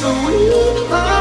so we are.